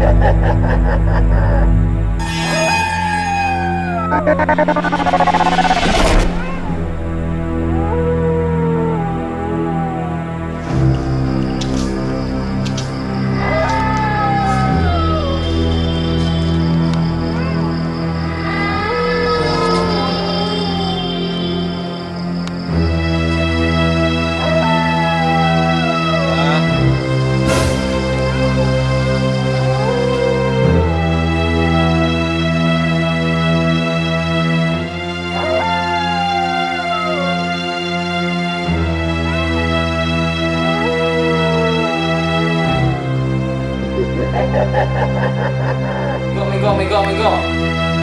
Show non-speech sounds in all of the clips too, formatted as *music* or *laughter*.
Thank *laughs* *laughs* you.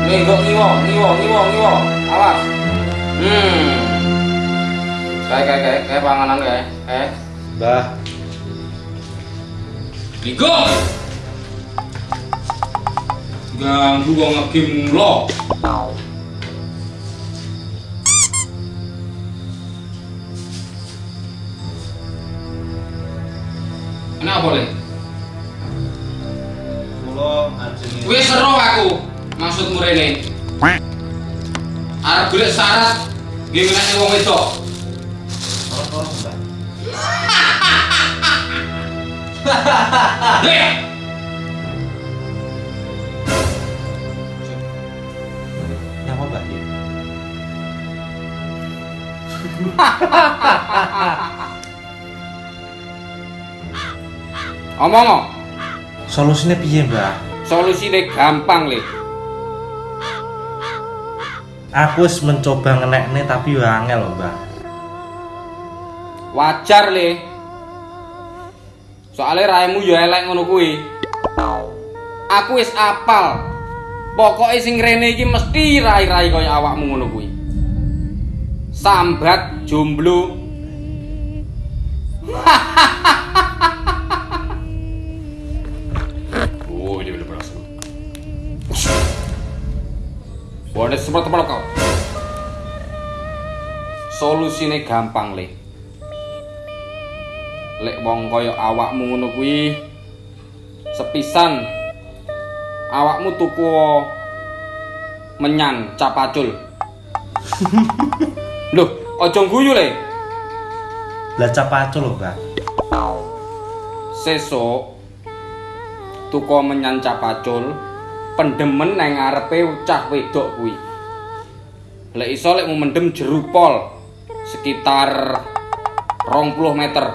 Minggo ngiwo, ngiwo, ngiwo, ngiwo. Awas. Hmm. Kayak kayak kayak kayak panganan kayak. Eh. Mbah, Minggo. Ganggu wong ngegame lo. Kenapa ajeng Wis seru aku. Maksudmu rene. Arep golek syarat nggih menake wong wedok. tolong Mbah. Heh. Napa Mbah iki? Omong. Solusine piye, Mbah? Solusine gampang, Le. Aku wis mencoba ngenekne tapi yo angel lho, Mbah. Wajar, Le. Soale raimu ya elek ngono kuwi. Aku wis apal. Pokoke sing rene iki mesti rai-rai kaya awakmu ngono kuwi. Sambat jomblo. oh, *laughs* Boleh seperti kau? Solusine gampang, Le. Lek wong kaya awakmu ngono kuwi sepisan awakmu tuku menyan capacul. *laughs* Loh, aja guyu le. Lah capacul lho, Mbah. Sesuk tuku menyan capacul pendemen nang ngarepe cah wedok kuwi. Lek iso lek mau mendem jerupol sekitar 20 meter.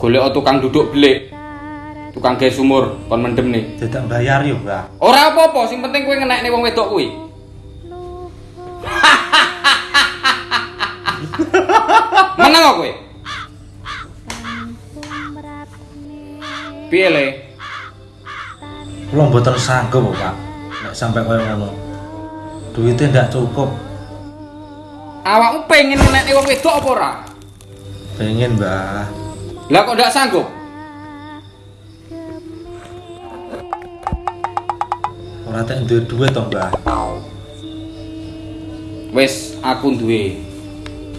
Golek tukang duduk belik. Tukang gawe sumur kon mendem nih. Dadak bayar yo, Mbah. Ora apa-apa, sing penting kowe ngenekne wong wedok kuwi. Meneng kok kowe? Piye le? Kula mboten sanggup, Pak. Nek sampai koyo ngono. Duitnya ndak cukup. Awakmu pengen ngenekne wong wedok apa ora? Pengen, Mbah. Lah kok ndak sanggup? Ora tek duwe duit to, Mbah. Wis aku duwe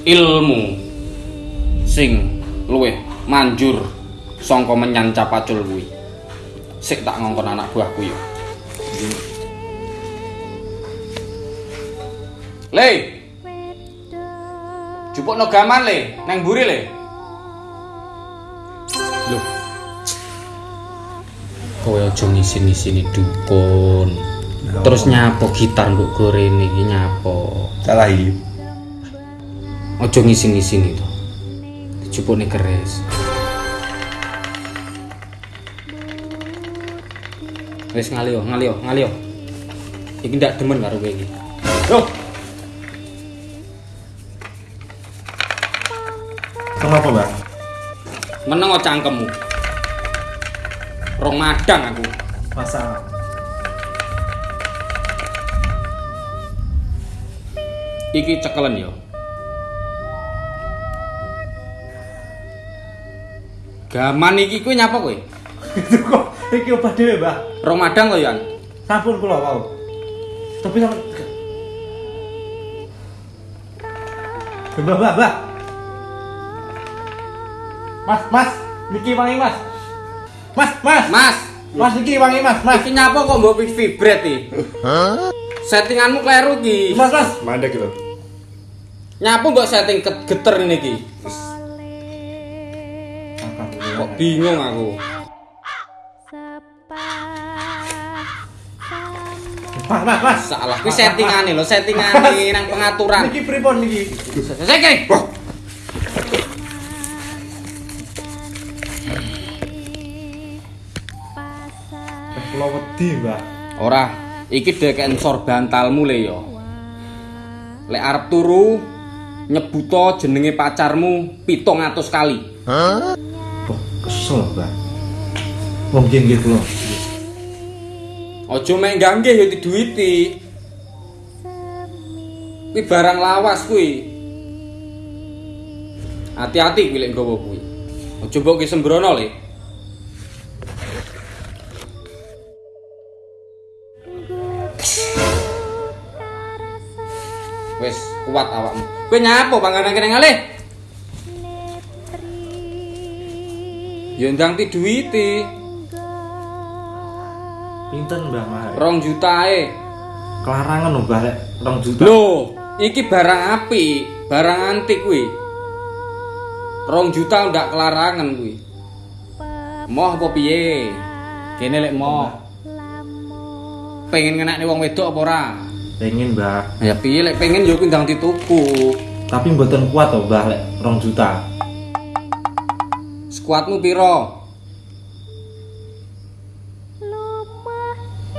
ilmu sing luwih manjur sangka menyan capacul kuwi. Sik tak ngongkon anak buahku yo. Le. Jupukno gaman le, nang mburi le. Loh. Kowe aja ngisin-isini dukun. Terus nyapo gitar mbok gorene iki nyapo. Salah iki. Ojo ngisin-ngisin itu. Dijupukne keris. Wis ngalio, ngalio, ngalio. Iki ndak demen karo kowe iki. Yo, Kenapa, Mbah? meneng cangkemmu. Rong madang aku. Masalah. Iki cekelen yo. Gaman iki kowe nyapa kowe? *laughs* Iki obah dhewe, Mbah. Rong madang kok Yan. Sampun kula wau. Tapi sampe Mbah, Mbah, Mbah. Mas, Mas, niki wangi, Mas. Mas, Mas. Mas, Mas niki wangi, Mas. Mas. iki nyapa kok mbok vibrat iki? Settinganmu kleru iki. Mas, Mas. Mandek lho. Nyapu mbok setting geter ngene iki. Kok bingung aku. Mas, Mas, Mas. Salah kuwi settingane lho, settingane nang pengaturan. Niki pripun niki? Sek. Kula wedi, Mbah. Ora, iki dekeken sor bantalmu le yo. Lek arep turu nyebuto jenenge pacarmu 700 kali. Wah, kesel, Mbah. Nggih nggih kula. Aja mek nggih ya diduwiti. Kuwi barang lawas kuwi. Hati-hati kuwi lek nggawa kuwi. Aja mbok ki sembrono le. Wes kuat awakmu. Kowe nyapo panganan kene ngalih? Ya ndang ti duwiti. Pinten Mbah Mah? Rong jutae. Kelarangan lho Mbah lek 2 juta. Loh, iki barang api, barang antik kuwi. Rong juta ndak kelarangan kuwi. Moh apa piye? Kene lek moh. Pengen ngenakne wong wedok apa ora? Pengen Mbah. Ya piye lek pengen yo kuwi ndang dituku. Tapi mboten kuat to Mbah lek 2 juta. Skuadmu piro?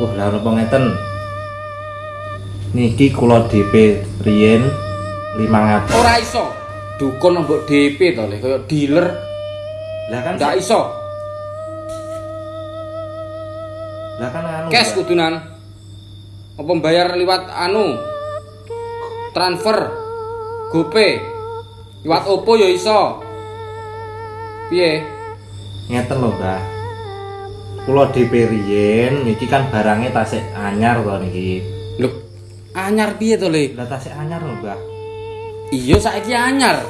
Wah, lah napa ngeten? Niki kula DP riyen 500. Ora iso. Dukun mbok DP to kaya dealer. Lah kan Ndak iso. Lah kan anu. Cash kudunan. Apa bayar liwat anu? Transfer. GoPay. Liwat Oppo ya iso. Piye? Ngeten lho, Mbah. Kula DP riyen niki kan barangnya tasik anyar to niki. Lho, anyar piye to, Le? Lah tasik anyar lho, Mbah. Iya saiki anyar.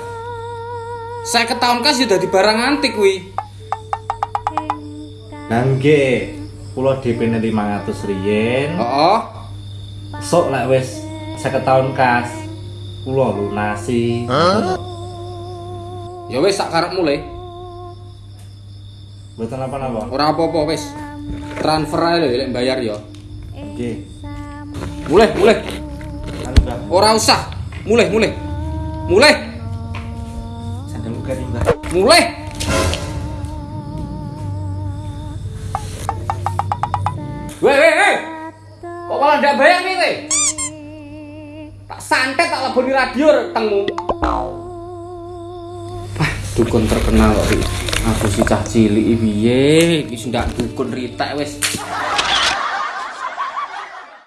Saya ketahuan kas ya dadi barang antik kuwi. Lah nggih, kula DP-ne 500 riyen. Heeh. Sok lek wis 50 tahun kas. Kula lunasi. Ya wis sak karepmu, Le. Mboten apa-apa. Ora apa-apa wis. Transfer ae lho lek bayar ya. Nggih. Mulih, mulih. Ora usah. Mulih, mulih. Mulih, Sandal garing, Mbah. mulih. Weh, weh, weh. Kok malah ndak bayar nih, weh? Tak santet tak leboni radio tengmu. Dukun terkenal. Aku si cah cilik piye? Iki ndak dukun ritek wis.